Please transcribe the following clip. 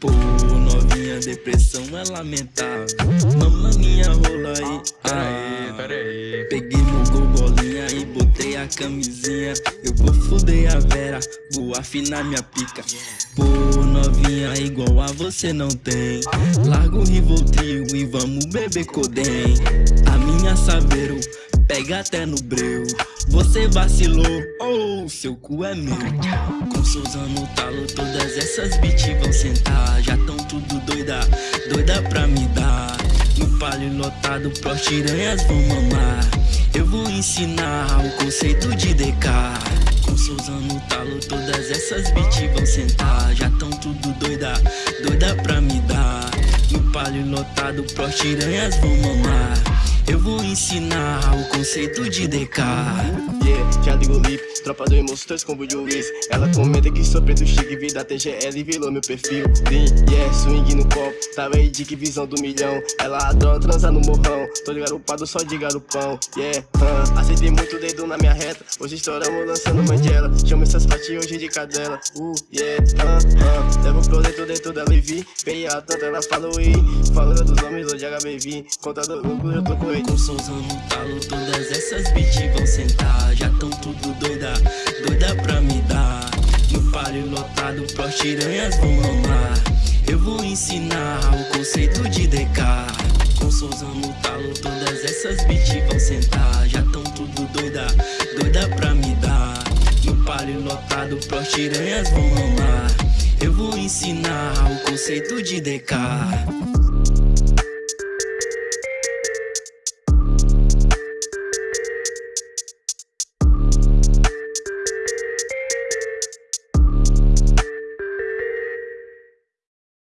Pô, novinha, depressão é lamentável. Mama minha rola aí. Pera aí, pera aí Peguei meu gol bolinha e botei a camisinha. Eu vou fuder a vera, vou afinar minha pica. Pô, novinha, igual a você não tem. Larga o Rivotril e vamos beber Codem. A minha Saveiro pega até no breu. Você vacilou, oh, seu cu é meu. Com Souza no talo, essas bitches vão sentar Já tão tudo doida, doida pra me dar. No palio lotado, pros tiranhas vão mamar. Eu vou ensinar o conceito de DK Com Souza no talo, todas essas bitches vão sentar Já tão tudo doida, doida pra me dar. No palio lotado, pros tiranhas vão mamar. Eu vou ensinar o conceito de DK Yeah, já ligo o lip, tropa do Emoções com o juiz Ela comenta que sou preto chique, vida TGL virou meu perfil. Lean, yeah, swing no copo, tava aí de que visão do milhão. Ela adora transar no morrão, tô garupado só de garupão. Yeah, uh, aceitei muito dedo na minha reta, hoje estouramos lançando mandela Chama essas patinhas hoje de cadela, uh, yeah, uh, uh Levo pro dentro dentro da Levi, veio a tanta ela falou e Falando dos nomes hoje HBV, contador lucro eu tô com ele. Com Souza no talo, todas essas bitches vão sentar. Já tão tudo doida, doida pra me dar. No páreo lotado, pros tiranhas vão mamar. Eu vou ensinar o conceito de DK Com Souza no talo, todas essas bitches vão sentar. Já tão tudo doida, doida pra me dar. No páreo lotado, pros tiranhas vão mamar. Eu vou ensinar o conceito de DK